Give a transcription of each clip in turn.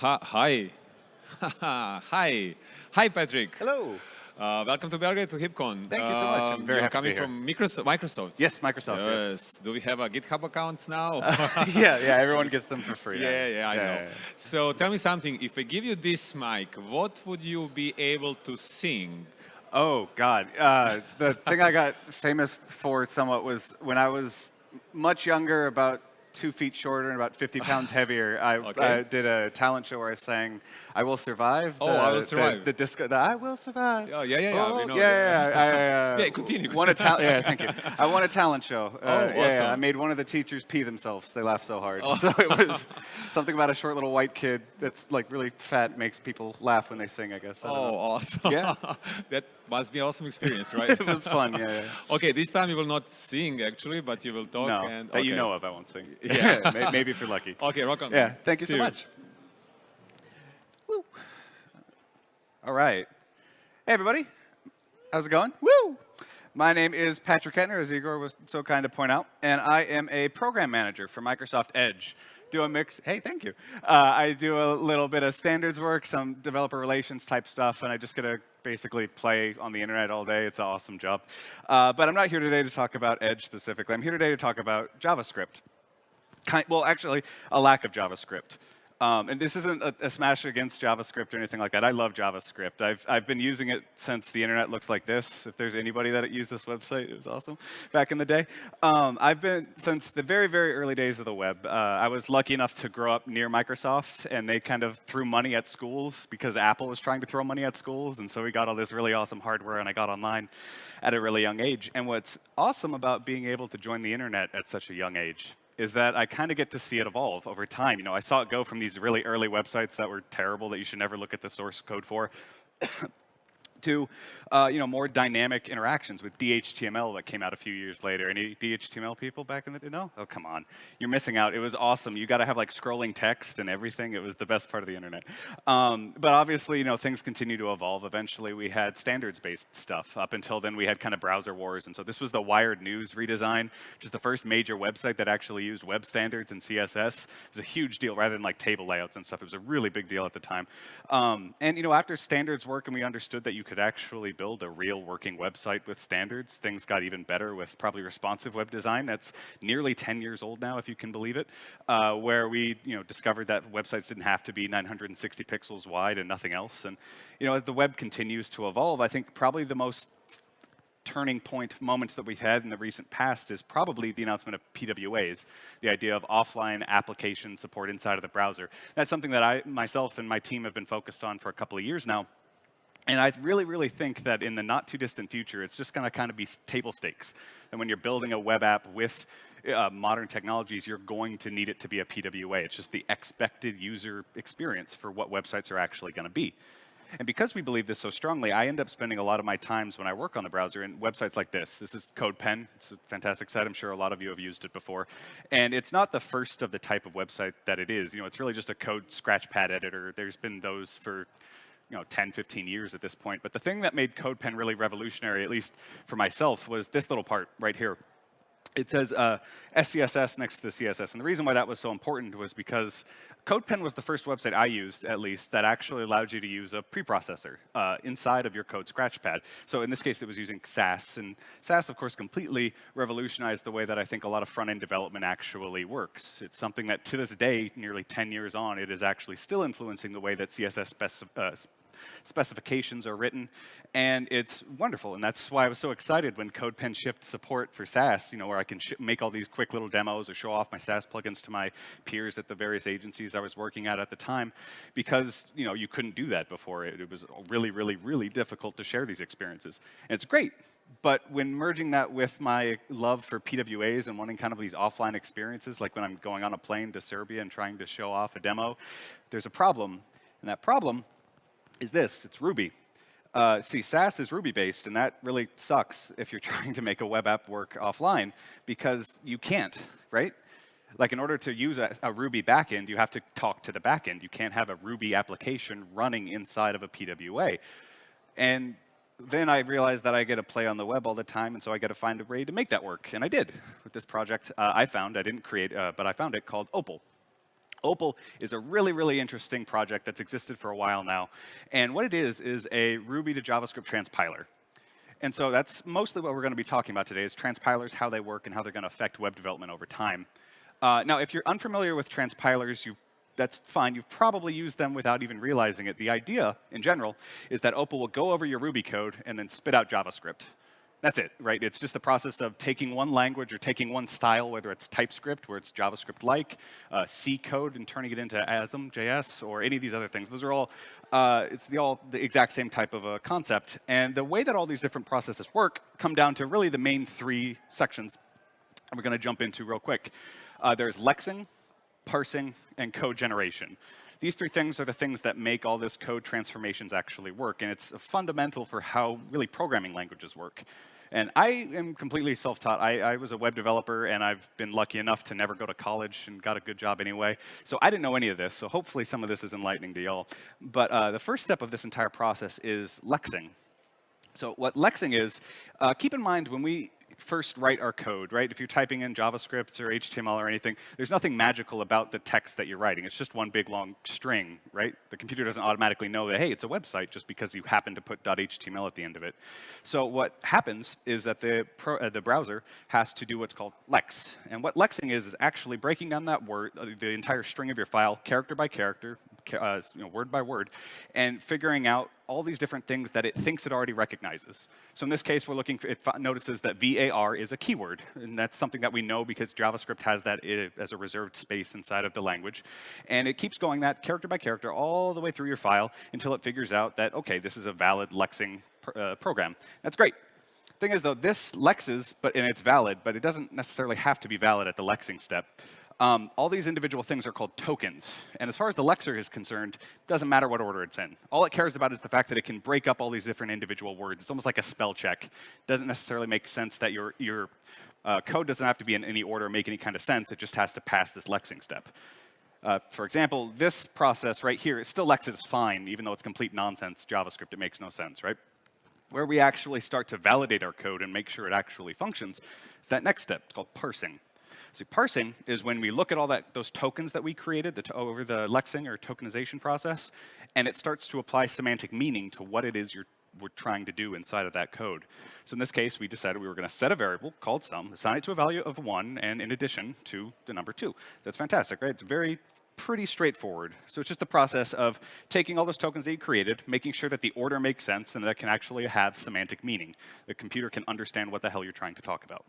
Hi. Hi. Hi. Patrick. Hello. Uh, welcome to Belgrade to HeapCon. Thank you so much. I'm very You're happy coming to be from Microsoft, Microsoft. Yes, Microsoft. Yes. Yes. Do we have a GitHub account now? yeah, yeah. Everyone gets them for free. yeah, yeah, I know. yeah, yeah. So tell me something. If I give you this mic, what would you be able to sing? Oh God. Uh, the thing I got famous for somewhat was when I was much younger, about two feet shorter and about 50 pounds heavier. I, Okay. I did a talent show where I sang "I Will Survive." Oh, I Will Survive. The, disco. The "I Will Survive." Oh, yeah, yeah, yeah, Oh, know yeah, yeah. I, uh, Yeah, continue. Won a talent. Yeah, thank you. I won a talent show. Uh, Oh, yeah, yeah. I made one of the teachers pee themselves. They laughed so hard. So it was something about a short little white kid that's like really fat makes people laugh when they sing. I guess. I Oh, awesome. Yeah. that must be an awesome experience, right? it was fun. Yeah. yeah. okay, this time you will not sing actually, but you will talk. No, and, that you know of, I won't sing. Yeah. Maybe if you're lucky. Okay, rock on. Yeah, thank you See so much. Woo. All right. Hey, everybody. How's it going? Woo! My name is Patrick Kettner, as Igor was so kind to point out, and I am a program manager for Microsoft Edge. Do a mix. Hey, thank you. Uh, I do a little bit of standards work, some developer relations type stuff, and I just get to basically play on the internet all day. It's an awesome job. Uh, but I'm not here today to talk about Edge specifically. I'm here today to talk about JavaScript kind, well, actually, a lack of JavaScript. Um, and this isn't a, a smash against JavaScript or anything like that. I love JavaScript. I've, I've been using it since the internet looked like this. If there's anybody that used this website, it was awesome back in the day. Um, I've been, since the very, very early days of the web, uh, I was lucky enough to grow up near Microsoft, and they kind of threw money at schools because Apple was trying to throw money at schools. And so we got all this really awesome hardware, and I got online at a really young age. And what's awesome about being able to join the internet at such a young age is that I kind of get to see it evolve over time. You know, I saw it go from these really early websites that were terrible that you should never look at the source code for to uh, you know more dynamic interactions with DHTML that came out a few years later. Any DHTML people back in the day? No? Oh come on, you're missing out. It was awesome. You got to have like scrolling text and everything. It was the best part of the internet. Um, but obviously, you know things continue to evolve. Eventually, we had standards-based stuff. Up until then, we had kind of browser wars, and so this was the Wired News redesign, which is the first major website that actually used web standards and CSS. It was a huge deal rather than like table layouts and stuff. It was a really big deal at the time. Um, and you know after standards work and we understood that you could actually build a real working website with standards. Things got even better with probably responsive web design. That's nearly 10 years old now, if you can believe it, uh, where we you know, discovered that websites didn't have to be 960 pixels wide and nothing else. And you know, as the web continues to evolve, I think probably the most turning point moments that we've had in the recent past is probably the announcement of PWAs, the idea of offline application support inside of the browser. That's something that I myself and my team have been focused on for a couple of years now. And I really, really think that in the not too distant future, it's just going to kind of be table stakes. And when you're building a web app with uh, modern technologies, you're going to need it to be a PWA. It's just the expected user experience for what websites are actually going to be. And because we believe this so strongly, I end up spending a lot of my times when I work on the browser in websites like this. This is CodePen. It's a fantastic site. I'm sure a lot of you have used it before. And it's not the first of the type of website that it is. You know, it's really just a code scratchpad editor. There's been those for you know, 10, 15 years at this point. But the thing that made CodePen really revolutionary, at least for myself, was this little part right here. It says uh, SCSS next to the CSS. And the reason why that was so important was because CodePen was the first website I used, at least, that actually allowed you to use a preprocessor uh, inside of your code scratchpad. So in this case, it was using Sass. And Sass, of course, completely revolutionized the way that I think a lot of front-end development actually works. It's something that, to this day, nearly 10 years on, it is actually still influencing the way that CSS speci uh, specifications are written, and it's wonderful. And that's why I was so excited when CodePen shipped support for Sass, you know, where I can make all these quick little demos or show off my Sass plugins to my peers at the various agencies I was working at at the time, because, you know, you couldn't do that before. It, it was really, really, really difficult to share these experiences. And it's great, but when merging that with my love for PWAs and wanting kind of these offline experiences, like when I'm going on a plane to Serbia and trying to show off a demo, there's a problem. And that problem is this, it's Ruby. Uh, see, Sass is Ruby-based, and that really sucks if you're trying to make a web app work offline, because you can't, right? Like, in order to use a, a Ruby backend, you have to talk to the backend. You can't have a Ruby application running inside of a PWA. And then I realized that I get to play on the web all the time, and so I got to find a way to make that work. And I did with this project uh, I found. I didn't create, uh, but I found it called Opal. Opal is a really, really interesting project that's existed for a while now. And what it is, is a Ruby to JavaScript transpiler. And so that's mostly what we're going to be talking about today is transpilers, how they work, and how they're going to affect web development over time. Uh, now, if you're unfamiliar with transpilers, you that's fine. You've probably used them without even realizing it. The idea, in general, is that Opal will go over your Ruby code and then spit out JavaScript. That's it, right? It's just the process of taking one language or taking one style, whether it's TypeScript, where it's JavaScript-like, uh, C code, and turning it into ASM, JS, or any of these other things. Those are all, uh, it's the, all the exact same type of a concept. And the way that all these different processes work come down to really the main three sections and we're going to jump into real quick. Uh, there's lexing, parsing, and code generation. These three things are the things that make all this code transformations actually work, and it's fundamental for how really programming languages work. And I am completely self-taught. I, I, was a web developer, and I've been lucky enough to never go to college and got a good job anyway. So I didn't know any of this, so hopefully some of this is enlightening to y'all. But uh, the first step of this entire process is lexing. So what lexing is, uh, keep in mind when we first write our code, right? If you're typing in JavaScript or HTML or anything, there's nothing magical about the text that you're writing. It's just one big long string, right? The computer doesn't automatically know that, hey, it's a website just because you happen to put .html at the end of it. So what happens is that the, pro, uh, the browser has to do what's called lex. And what lexing is, is actually breaking down that word, uh, the entire string of your file, character by character, uh, you know, word by word, and figuring out all these different things that it thinks it already recognizes. So in this case, we're looking for, it notices that VAR is a keyword, and that's something that we know because JavaScript has that as a reserved space inside of the language. And it keeps going that character by character all the way through your file until it figures out that, okay, this is a valid lexing pr uh, program. That's great. Thing is, though, this lexes, but and it's valid, but it doesn't necessarily have to be valid at the lexing step. Um, all these individual things are called tokens. And as far as the lexer is concerned, doesn't matter what order it's in. All it cares about is the fact that it can break up all these different individual words. It's almost like a spell check. Doesn't necessarily make sense that your, your uh, code doesn't have to be in any order or make any kind of sense. It just has to pass this lexing step. Uh, for example, this process right here, it still lexes fine, even though it's complete nonsense JavaScript. It makes no sense, right? Where we actually start to validate our code and make sure it actually functions is that next step. It's called parsing. So parsing is when we look at all that those tokens that we created the over the lexing or tokenization process, and it starts to apply semantic meaning to what it is you're we're trying to do inside of that code. So in this case, we decided we were going to set a variable called sum, assign it to a value of 1, and in addition to the number 2. That's fantastic, right? It's very pretty straightforward. So it's just the process of taking all those tokens that you created, making sure that the order makes sense and that it can actually have semantic meaning. The computer can understand what the hell you're trying to talk about.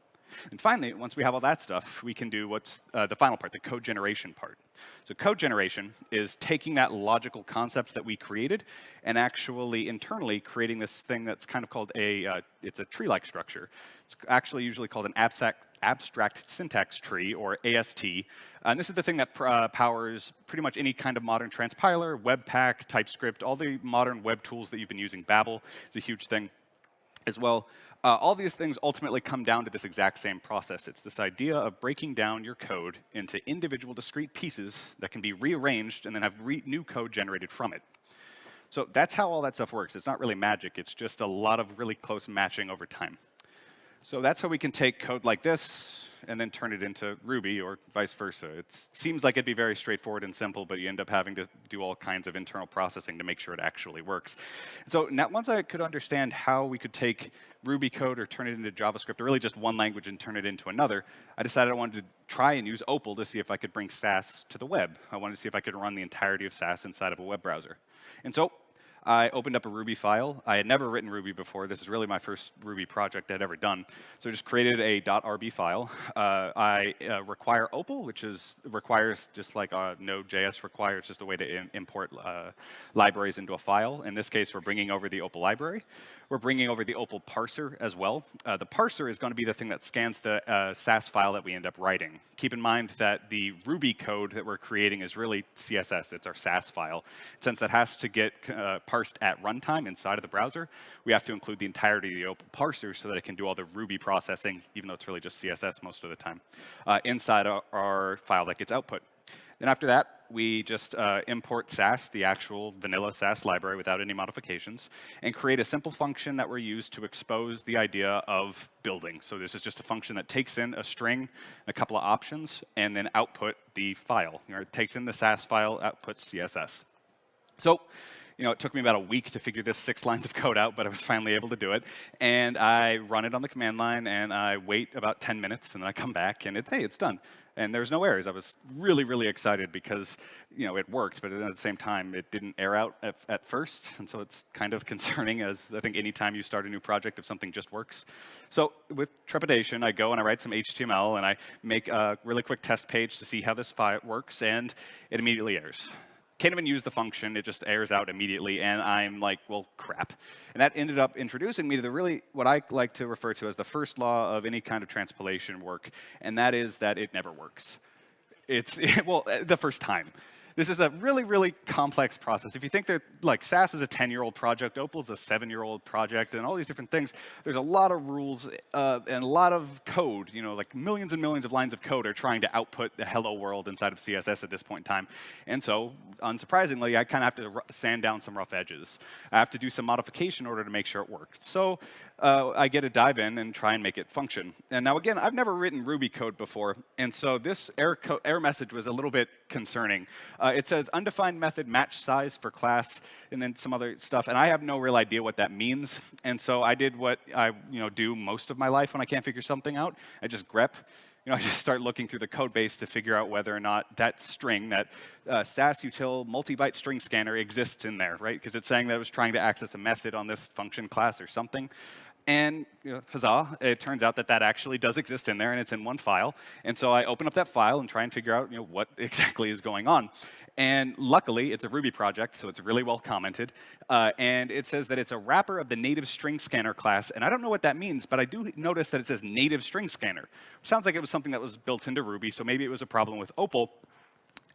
And finally, once we have all that stuff, we can do what's uh, the final part, the code generation part. So code generation is taking that logical concept that we created and actually internally creating this thing that's kind of called a, uh, it's a tree-like structure. It's actually usually called an abstract, abstract syntax tree, or AST. And this is the thing that uh, powers pretty much any kind of modern transpiler, Webpack, TypeScript, all the modern web tools that you've been using. Babel is a huge thing as well. Uh, all these things ultimately come down to this exact same process. It's this idea of breaking down your code into individual discrete pieces that can be rearranged and then have re new code generated from it. So that's how all that stuff works. It's not really magic. It's just a lot of really close matching over time. So that's how we can take code like this and then turn it into Ruby or vice versa. It seems like it'd be very straightforward and simple, but you end up having to do all kinds of internal processing to make sure it actually works. So now once I could understand how we could take Ruby code or turn it into JavaScript, or really just one language and turn it into another, I decided I wanted to try and use Opal to see if I could bring Sass to the web. I wanted to see if I could run the entirety of Sass inside of a web browser. And so I opened up a Ruby file. I had never written Ruby before. This is really my first Ruby project I'd ever done. So I just created a .rb file. Uh, I uh, require Opal, which is requires just like uh, Node.js requires just a way to import uh, libraries into a file. In this case, we're bringing over the Opal library. We're bringing over the Opal parser as well. Uh, the parser is going to be the thing that scans the uh, Sass file that we end up writing. Keep in mind that the Ruby code that we're creating is really CSS. It's our Sass file. Since that has to get parsed at runtime inside of the browser, we have to include the entirety of the Opal parser so that it can do all the Ruby processing, even though it's really just CSS most of the time, uh, inside our, our file that gets output. Then after that, we just uh, import Sass, the actual vanilla Sass library without any modifications, and create a simple function that we're used to expose the idea of building. So this is just a function that takes in a string, a couple of options, and then output the file. You know, it takes in the Sass file, outputs CSS. So you know, it took me about a week to figure this six lines of code out, but I was finally able to do it. And I run it on the command line, and I wait about 10 minutes, and then I come back, and it's, hey, it's done. And there's no errors. I was really, really excited because, you know, it worked, but at the same time, it didn't air out at, at first. And so it's kind of concerning, as I think anytime you start a new project, if something just works. So with trepidation, I go and I write some HTML, and I make a really quick test page to see how this file works, and it immediately errors can't even use the function. It just airs out immediately. And I'm like, well, crap. And that ended up introducing me to the really, what I like to refer to as the first law of any kind of transpilation work. And that is that it never works. It's, well, the first time. This is a really, really complex process. If you think that like Sass is a 10-year-old project, Opal is a seven-year-old project, and all these different things, there's a lot of rules uh, and a lot of code. You know, like millions and millions of lines of code are trying to output the hello world inside of CSS at this point in time. And so, unsurprisingly, I kind of have to sand down some rough edges. I have to do some modification in order to make sure it works. So uh, I get to dive in and try and make it function. And now again, I've never written Ruby code before, and so this error, error message was a little bit concerning. Uh, it says undefined method match size for class, and then some other stuff, and I have no real idea what that means. And so I did what I you know do most of my life when I can't figure something out. I just grep you know, I just start looking through the code base to figure out whether or not that string, that uh, Sass util multi-byte string scanner exists in there, right? Because it's saying that it was trying to access a method on this function class or something. And you know, huzzah, it turns out that that actually does exist in there and it's in one file. And so I open up that file and try and figure out you know, what exactly is going on. And luckily, it's a Ruby project, so it's really well commented. Uh, and it says that it's a wrapper of the native string scanner class. And I don't know what that means, but I do notice that it says native string scanner. Sounds like it was something that was built into Ruby, so maybe it was a problem with Opal.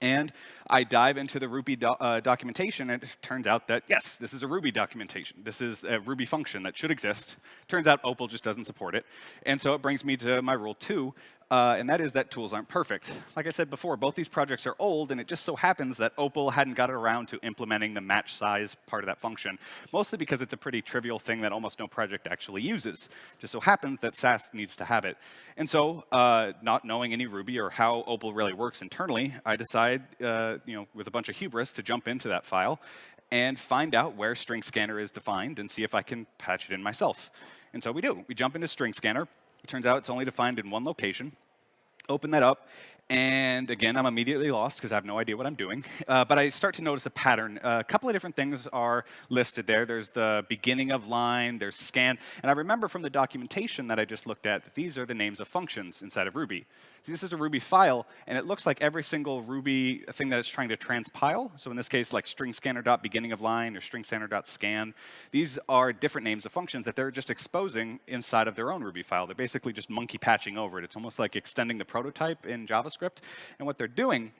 And I dive into the Ruby do uh, documentation, and it turns out that, yes, this is a Ruby documentation. This is a Ruby function that should exist. Turns out Opal just doesn't support it. And so it brings me to my rule two, uh, and that is that tools aren't perfect. Like I said before, both these projects are old, and it just so happens that Opal hadn't got around to implementing the match size part of that function, mostly because it's a pretty trivial thing that almost no project actually uses. Just so happens that Sass needs to have it. And so, uh, not knowing any Ruby or how Opal really works internally, I decide, uh, you know, with a bunch of hubris to jump into that file and find out where string scanner is defined and see if I can patch it in myself. And so we do. We jump into string scanner, turns out it's only defined in one location. Open that up, and again, I'm immediately lost because I have no idea what I'm doing. Uh, but I start to notice a pattern. Uh, a couple of different things are listed there. There's the beginning of line, there's scan. And I remember from the documentation that I just looked at that these are the names of functions inside of Ruby. This is a Ruby file, and it looks like every single Ruby thing that it's trying to transpile. So in this case, like string scanner dot beginning of line or string scanner dot scan. These are different names of functions that they're just exposing inside of their own Ruby file. They're basically just monkey patching over it. It's almost like extending the prototype in JavaScript. And what they're doing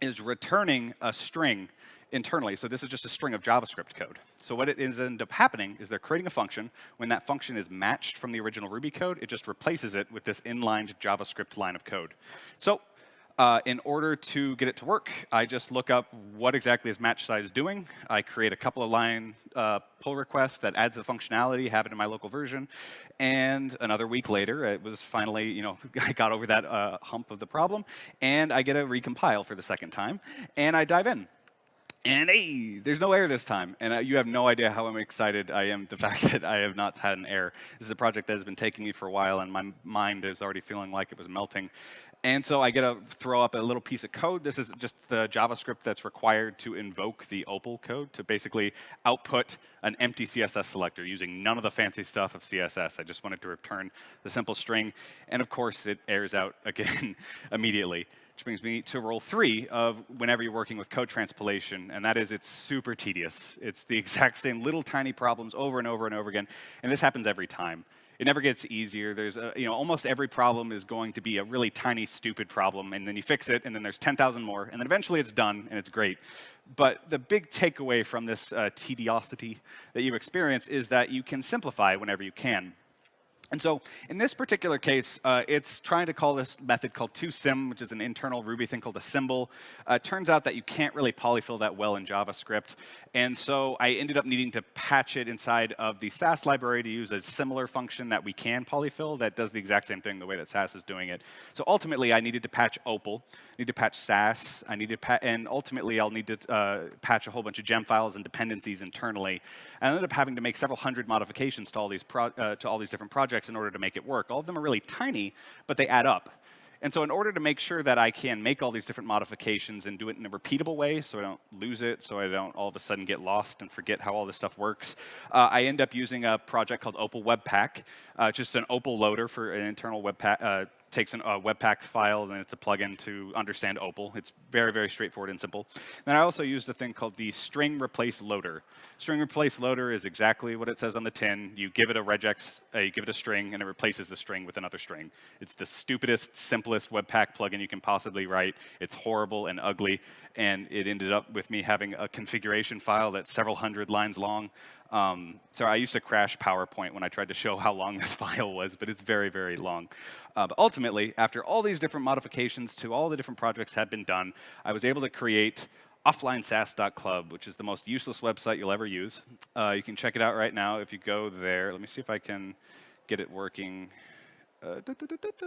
is returning a string internally. So this is just a string of JavaScript code. So what it is end up happening is they're creating a function. When that function is matched from the original Ruby code, it just replaces it with this inlined JavaScript line of code. So uh, in order to get it to work, I just look up what exactly is match size doing. I create a couple of line uh, pull requests that adds the functionality, have it in my local version. And another week later, it was finally, you know, I got over that uh, hump of the problem. And I get a recompile for the second time. And I dive in. And hey, there's no error this time. And uh, you have no idea how I'm excited I am the fact that I have not had an error. This is a project that has been taking me for a while, and my mind is already feeling like it was melting. And so I get to throw up a little piece of code. This is just the JavaScript that's required to invoke the Opal code to basically output an empty CSS selector using none of the fancy stuff of CSS. I just wanted to return the simple string. And of course, it errors out again immediately. Which brings me to rule three of whenever you're working with code transpilation, and that is it's super tedious. It's the exact same little tiny problems over and over and over again, and this happens every time. It never gets easier. There's, a, you know, almost every problem is going to be a really tiny, stupid problem, and then you fix it, and then there's 10,000 more, and then eventually it's done, and it's great. But the big takeaway from this uh, tediosity that you experience is that you can simplify whenever you can. And so in this particular case, uh, it's trying to call this method called toSym, which is an internal Ruby thing called a symbol. Uh, turns out that you can't really polyfill that well in JavaScript. And so I ended up needing to patch it inside of the Sass library to use a similar function that we can polyfill that does the exact same thing the way that Sass is doing it. So ultimately, I needed to patch Opal, I need to patch Sass, I need to and ultimately I'll need to uh, patch a whole bunch of gem files and dependencies internally. And I ended up having to make several hundred modifications to all these uh, to all these different projects in order to make it work. All of them are really tiny, but they add up. And so in order to make sure that I can make all these different modifications and do it in a repeatable way so I don't lose it, so I don't all of a sudden get lost and forget how all this stuff works, uh, I end up using a project called Opal Webpack, uh, just an Opal loader for an internal Webpack, uh, takes a Webpack file and it's a plugin to understand Opal. It's very, very straightforward and simple. Then I also used a thing called the string replace loader. String replace loader is exactly what it says on the tin. You give it a regex, uh, you give it a string, and it replaces the string with another string. It's the stupidest, simplest Webpack plugin you can possibly write. It's horrible and ugly, and it ended up with me having a configuration file that's several hundred lines long. Um, so I used to crash PowerPoint when I tried to show how long this file was, but it's very, very long. Uh, but ultimately, after all these different modifications to all the different projects had been done, I was able to create offlinesass.club, which is the most useless website you'll ever use. Uh, you can check it out right now if you go there. Let me see if I can get it working. Uh, da, da, da.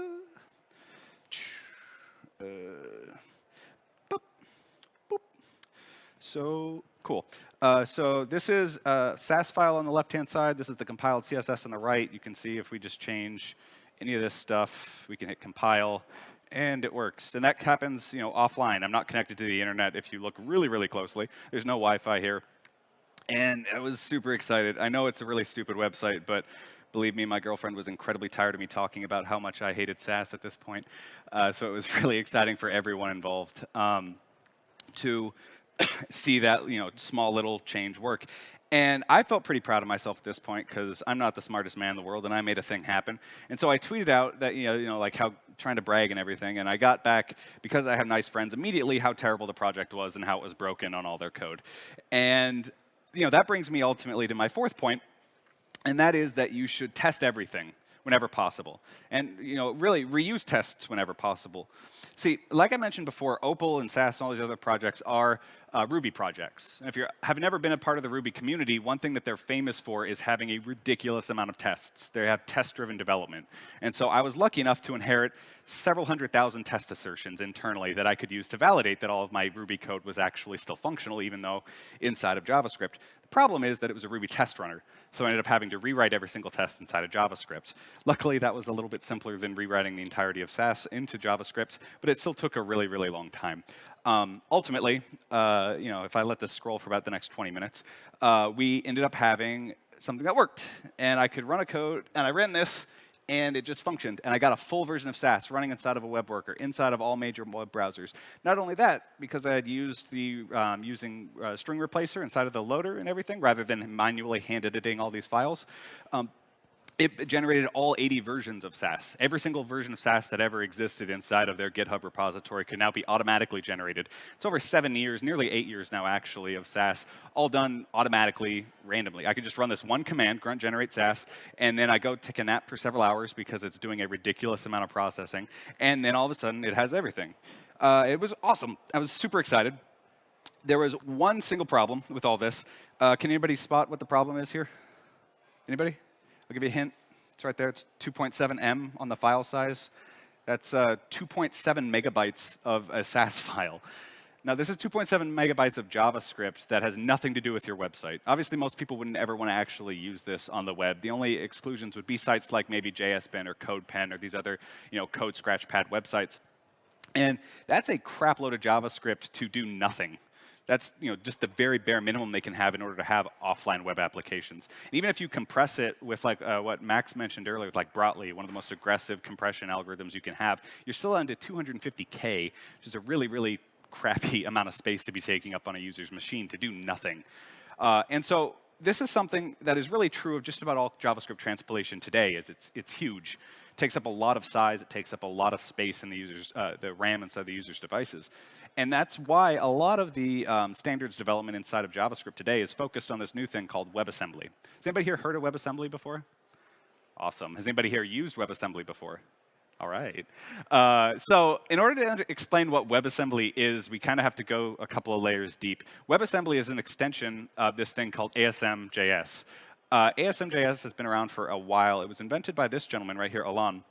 So cool. Uh, so this is a Sass file on the left-hand side. This is the compiled CSS on the right. You can see if we just change any of this stuff, we can hit compile, and it works. And that happens you know, offline. I'm not connected to the internet if you look really, really closely. There's no Wi-Fi here. And I was super excited. I know it's a really stupid website, but believe me, my girlfriend was incredibly tired of me talking about how much I hated Sass at this point. Uh, so it was really exciting for everyone involved um, to see that you know small little change work. And I felt pretty proud of myself at this point because I'm not the smartest man in the world, and I made a thing happen. And so I tweeted out that you know, you know, like how trying to brag and everything. And I got back because I have nice friends immediately how terrible the project was and how it was broken on all their code. And you know, that brings me ultimately to my fourth point, and that is that you should test everything whenever possible. And you know, really reuse tests whenever possible. See, like I mentioned before, Opal and Sass and all these other projects are uh, Ruby projects. And if you have never been a part of the Ruby community, one thing that they're famous for is having a ridiculous amount of tests. They have test-driven development. And so I was lucky enough to inherit several hundred thousand test assertions internally that I could use to validate that all of my Ruby code was actually still functional, even though inside of JavaScript. The problem is that it was a Ruby test runner, so I ended up having to rewrite every single test inside of JavaScript. Luckily, that was a little bit simpler than rewriting the entirety of Sass into JavaScript, but it still took a really, really long time. Um, ultimately, uh, you know, if I let this scroll for about the next 20 minutes, uh, we ended up having something that worked. And I could run a code, and I ran this, and it just functioned. And I got a full version of Sass running inside of a web worker, inside of all major web browsers. Not only that, because I had used the um, using uh, string replacer inside of the loader and everything, rather than manually hand editing all these files, um, it generated all 80 versions of Sass. Every single version of Sass that ever existed inside of their GitHub repository can now be automatically generated. It's over seven years, nearly eight years now actually, of Sass, all done automatically, randomly. I could just run this one command, grunt generate Sass, and then I go take a nap for several hours because it's doing a ridiculous amount of processing, and then all of a sudden it has everything. Uh, it was awesome. I was super excited. There was one single problem with all this. Uh, can anybody spot what the problem is here? Anybody? I'll give you a hint. It's right there. It's 2.7 M on the file size. That's uh, 2.7 megabytes of a Sass file. Now, this is 2.7 megabytes of JavaScript that has nothing to do with your website. Obviously, most people wouldn't ever want to actually use this on the web. The only exclusions would be sites like maybe JSBin or CodePen or these other you know, code scratchpad websites. And that's a crap load of JavaScript to do nothing. That's you know, just the very bare minimum they can have in order to have offline web applications. And even if you compress it with like uh, what Max mentioned earlier, with like Brotli, one of the most aggressive compression algorithms you can have, you're still under 250K, which is a really, really crappy amount of space to be taking up on a user's machine to do nothing. Uh, and so this is something that is really true of just about all JavaScript transpilation today, is it's, it's huge. It takes up a lot of size, it takes up a lot of space in the user's, uh, the RAM inside the user's devices. And that's why a lot of the um, standards development inside of JavaScript today is focused on this new thing called WebAssembly. Has anybody here heard of WebAssembly before? Awesome. Has anybody here used WebAssembly before? All right. Uh, so in order to explain what WebAssembly is, we kind of have to go a couple of layers deep. WebAssembly is an extension of this thing called ASM.js. Uh, ASM.js has been around for a while. It was invented by this gentleman right here, Alon.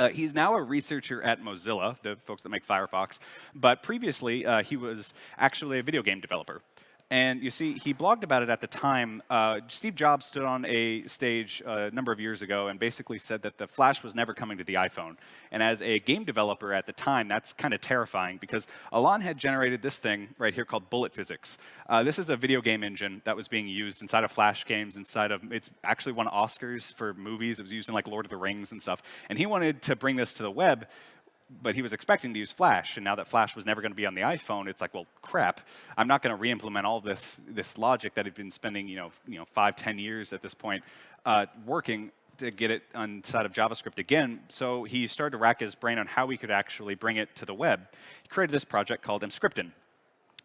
Uh, he's now a researcher at Mozilla, the folks that make Firefox, but previously uh, he was actually a video game developer. And you see, he blogged about it at the time. Uh, Steve Jobs stood on a stage uh, a number of years ago and basically said that the Flash was never coming to the iPhone. And as a game developer at the time, that's kind of terrifying because Alon had generated this thing right here called Bullet Physics. Uh, this is a video game engine that was being used inside of Flash games, inside of, it's actually won Oscars for movies. It was used in like Lord of the Rings and stuff. And he wanted to bring this to the web but he was expecting to use Flash, and now that Flash was never going to be on the iPhone, it's like, well, crap, I'm not going to re-implement all this this logic that had been spending, you know, you know, five, ten years at this point uh, working to get it inside of JavaScript again. So he started to rack his brain on how we could actually bring it to the web. He created this project called Emscripten.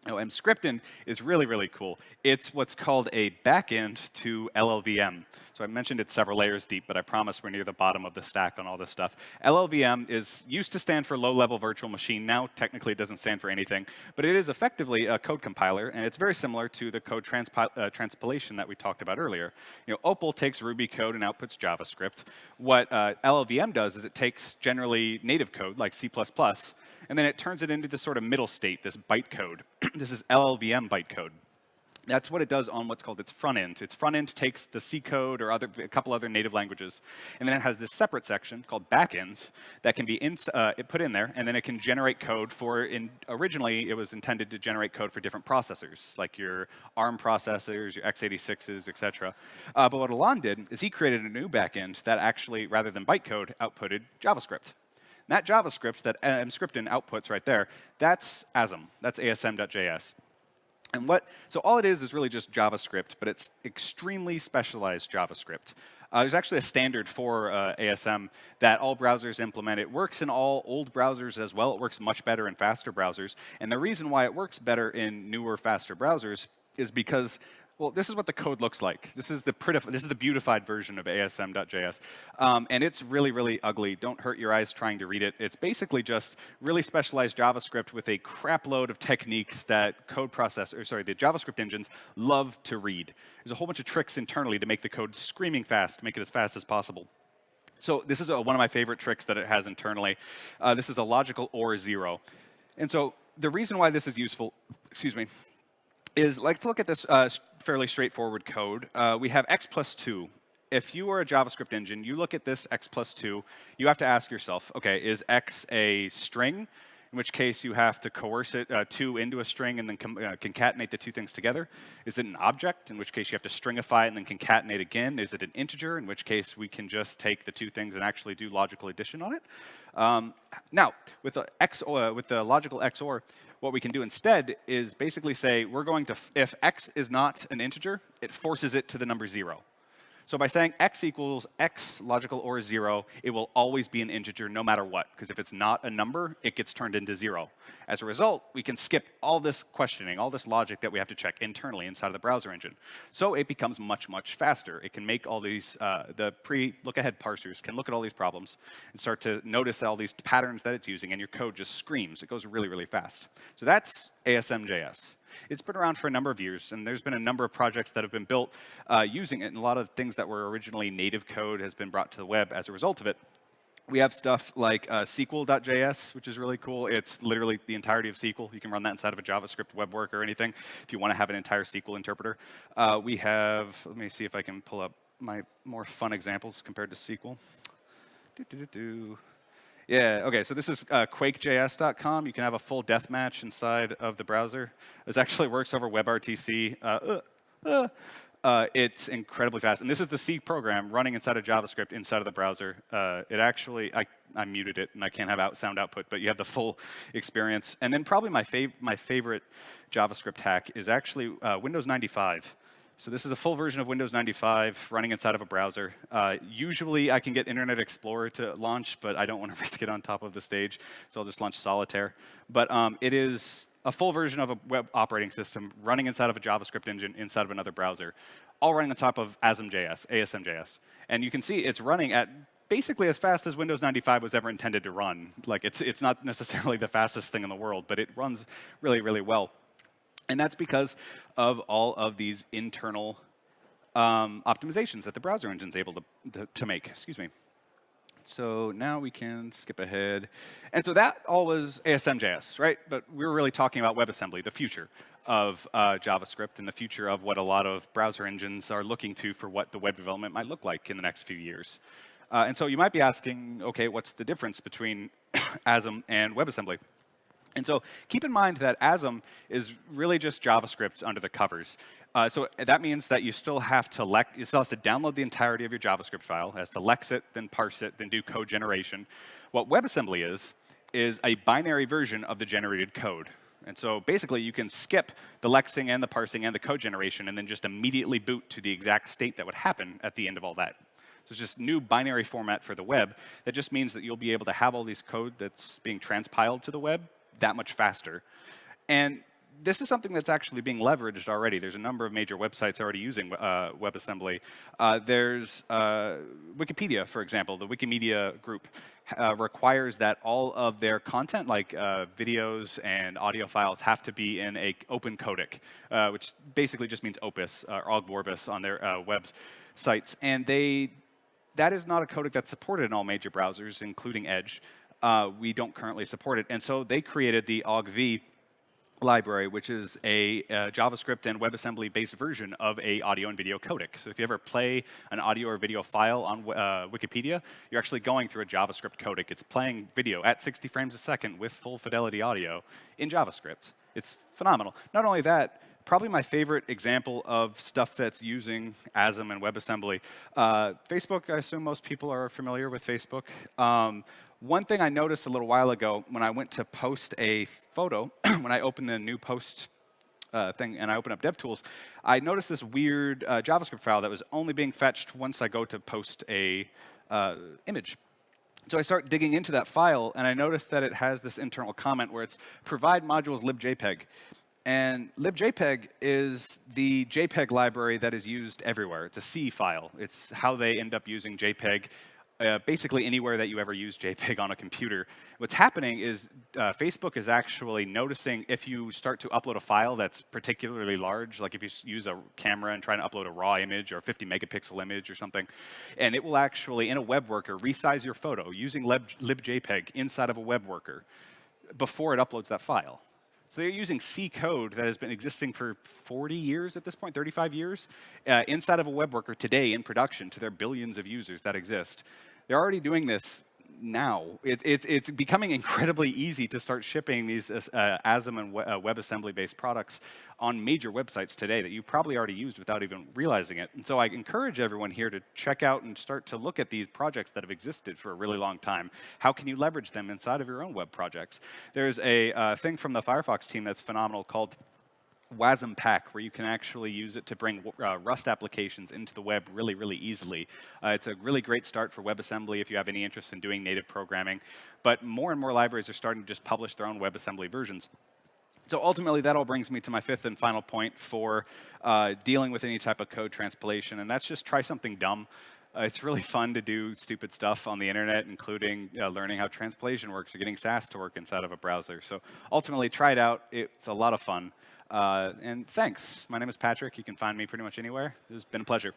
Now, Emscripten is really, really cool. It's what's called a backend to LLVM. So I mentioned it's several layers deep, but I promise we're near the bottom of the stack on all this stuff. LLVM is used to stand for low-level virtual machine. Now, technically, it doesn't stand for anything, but it is effectively a code compiler, and it's very similar to the code uh, transpilation that we talked about earlier. You know, Opal takes Ruby code and outputs JavaScript. What uh, LLVM does is it takes generally native code, like C++, and then it turns it into this sort of middle state, this bytecode. this is LLVM bytecode. That's what it does on what's called its front end. Its front end takes the C code or other, a couple other native languages, and then it has this separate section called backends that can be in, uh, put in there, and then it can generate code for, in, originally it was intended to generate code for different processors, like your ARM processors, your x86s, et cetera. Uh, but what Alon did is he created a new backend that actually, rather than bytecode, outputted JavaScript. That JavaScript that Emscripten outputs right there, that's ASM. That's ASM.js. And what, so all it is is really just JavaScript, but it's extremely specialized JavaScript. Uh, there's actually a standard for uh, ASM that all browsers implement. It works in all old browsers as well. It works much better in faster browsers. And the reason why it works better in newer, faster browsers is because well, this is what the code looks like. This is the this is the beautified version of ASM.js. Um, and it's really, really ugly. Don't hurt your eyes trying to read it. It's basically just really specialized JavaScript with a crap load of techniques that code processors, sorry, the JavaScript engines love to read. There's a whole bunch of tricks internally to make the code screaming fast, make it as fast as possible. So this is a, one of my favorite tricks that it has internally. Uh, this is a logical OR zero. And so the reason why this is useful, excuse me, is let's look at this uh, fairly straightforward code. Uh, we have x plus 2. If you are a JavaScript engine, you look at this x plus 2, you have to ask yourself, OK, is x a string? in which case you have to coerce it uh, two into a string and then uh, concatenate the two things together? Is it an object, in which case you have to stringify it and then concatenate again? Is it an integer, in which case we can just take the two things and actually do logical addition on it? Um, now, with the, XOR, uh, with the logical XOR, what we can do instead is basically say we're going to, if x is not an integer, it forces it to the number 0. So by saying x equals x logical or 0, it will always be an integer no matter what, because if it's not a number, it gets turned into 0. As a result, we can skip all this questioning, all this logic that we have to check internally inside of the browser engine. So it becomes much, much faster. It can make all these, uh, the pre-look-ahead parsers can look at all these problems and start to notice all these patterns that it's using, and your code just screams. It goes really, really fast. So that's ASM.js. It's been around for a number of years, and there's been a number of projects that have been built uh, using it, and a lot of things that were originally native code has been brought to the web as a result of it. We have stuff like uh, SQL.js, which is really cool. It's literally the entirety of SQL. You can run that inside of a JavaScript web work or anything if you want to have an entire SQL interpreter. Uh, we have, let me see if I can pull up my more fun examples compared to SQL. Do, do, do, yeah, okay, so this is uh, quakejs.com. You can have a full death match inside of the browser. This actually works over WebRTC. Uh, uh, uh, uh, it's incredibly fast. And this is the C program running inside of JavaScript inside of the browser. Uh, it actually, I, I muted it and I can't have out sound output, but you have the full experience. And then probably my, fav my favorite JavaScript hack is actually uh, Windows 95. So this is a full version of Windows 95 running inside of a browser. Uh, usually I can get Internet Explorer to launch, but I don't want to risk it on top of the stage, so I'll just launch Solitaire. But um, it is a full version of a web operating system running inside of a JavaScript engine inside of another browser, all running on top of ASM.js, ASM.js. And you can see it's running at basically as fast as Windows 95 was ever intended to run. Like it's, it's not necessarily the fastest thing in the world, but it runs really, really well. And that's because of all of these internal um, optimizations that the browser engine is able to, to, to make. Excuse me. So now we can skip ahead. And so that all was ASM.js, right? But we were really talking about WebAssembly, the future of uh, JavaScript and the future of what a lot of browser engines are looking to for what the web development might look like in the next few years. Uh, and so you might be asking, OK, what's the difference between ASM and WebAssembly? And so keep in mind that ASM is really just JavaScript under the covers. Uh, so that means that you still have to you still have to download the entirety of your JavaScript file, has to lex it, then parse it, then do code generation. What WebAssembly is, is a binary version of the generated code. And so basically, you can skip the lexing and the parsing and the code generation and then just immediately boot to the exact state that would happen at the end of all that. So it's just new binary format for the web. That just means that you'll be able to have all these code that's being transpiled to the web that much faster. And this is something that's actually being leveraged already. There's a number of major websites already using uh, WebAssembly. Uh, there's uh, Wikipedia, for example. The Wikimedia group uh, requires that all of their content, like uh, videos and audio files, have to be in a open codec, uh, which basically just means Opus or Ogg Vorbis on their websites. And they, that is not a codec that's supported in all major browsers, including Edge uh, we don't currently support it. And so they created the OggV library, which is a uh, JavaScript and WebAssembly-based version of a audio and video codec. So if you ever play an audio or video file on uh, Wikipedia, you're actually going through a JavaScript codec. It's playing video at 60 frames a second with full fidelity audio in JavaScript. It's phenomenal. Not only that, probably my favorite example of stuff that's using ASM and WebAssembly. Uh, Facebook, I assume most people are familiar with Facebook. Um, one thing I noticed a little while ago when I went to post a photo, when I opened the new post uh, thing and I opened up DevTools, I noticed this weird uh, JavaScript file that was only being fetched once I go to post a uh, image. So I start digging into that file, and I notice that it has this internal comment where it's provide modules libjpeg. And libjpeg is the JPEG library that is used everywhere. It's a C file. It's how they end up using JPEG uh, basically anywhere that you ever use JPEG on a computer. What's happening is uh, Facebook is actually noticing if you start to upload a file that's particularly large, like if you use a camera and try to upload a raw image or a 50 megapixel image or something, and it will actually, in a web worker, resize your photo using lib, libjpeg inside of a web worker before it uploads that file. So they're using C code that has been existing for 40 years at this point, 35 years, uh, inside of a web worker today in production to their billions of users that exist. They're already doing this now. It, it's, it's becoming incredibly easy to start shipping these uh, ASM and uh, WebAssembly-based products on major websites today that you've probably already used without even realizing it. And so I encourage everyone here to check out and start to look at these projects that have existed for a really long time. How can you leverage them inside of your own web projects? There's a uh, thing from the Firefox team that's phenomenal called WASM pack, where you can actually use it to bring uh, Rust applications into the web really, really easily. Uh, it's a really great start for WebAssembly if you have any interest in doing native programming. But more and more libraries are starting to just publish their own WebAssembly versions. So ultimately, that all brings me to my fifth and final point for uh, dealing with any type of code transpilation, and that's just try something dumb. Uh, it's really fun to do stupid stuff on the internet, including uh, learning how transpilation works or getting Sass to work inside of a browser. So ultimately, try it out. It's a lot of fun. Uh, and thanks. My name is Patrick. You can find me pretty much anywhere. It's been a pleasure.